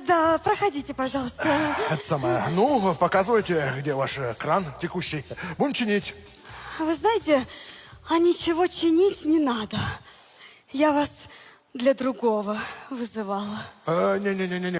Да, проходите, пожалуйста. Это самое. Ну, показывайте, где ваш кран текущий. Будем чинить. Вы знаете, а ничего чинить не надо. Я вас для другого вызывала. Не, не, не, не, не.